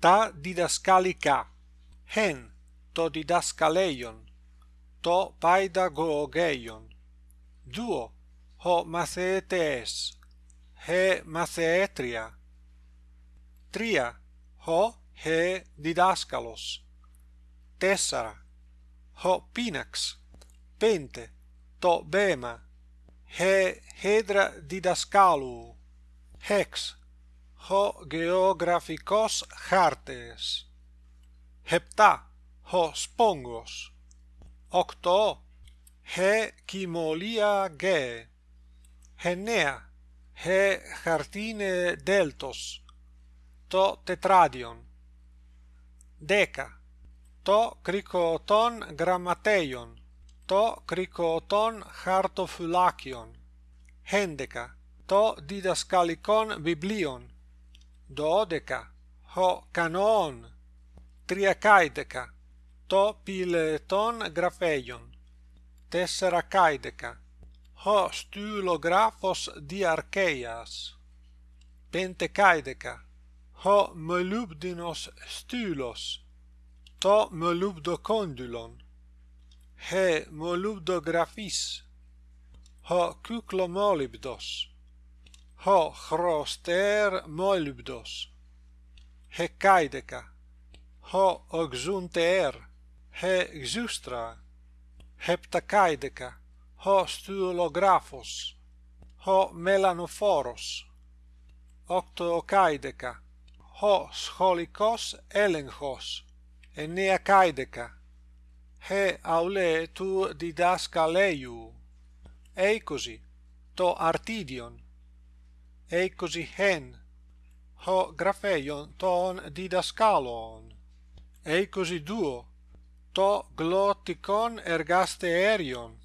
τα διδασκαλικά, χεν το διδασκαλέιον, το παϊδαγωγέιον. Δύο, ο μαθητές, χε μαθητρία. Τρία, ο χε διδάσκαλος. Τέσσερα, ο πίναξ. Πέντε, το βέμα, χε χέδρα διδασκάλου. Hex. γεωγραφικός χάρτες. 7. Χοσπόγκος. 8. Χεκυμολία γε. 9. Χε χαρτίνε δέλτος. Το τετράδιον. 10. Το κρικοτών γραμματέιον. Το κρικοτών χαρτοφυλάκιον. 11. Το διδασκαλικόν βιβλίον. dodeca, ho canon, triacaideca, to pileton grapheion tessera caideca, ho stylographos diarcheias, pentecaideca, ho molubdinos stylos, to molubdocondylon, he molubdographis, ho cuclomolybdos, ho chroster molybdos. He kaideka ho oxunter. He xustra. Heptakaideka ho stulographos ho melanophoros octokaideka ho scholikos elenchos. Enneacaideca. he aule tu didascaleiu. Eicosi, to artidion eicosi hen. Ho grafeion ton didaskalon eicosi duo. To glotticon ergaste erion.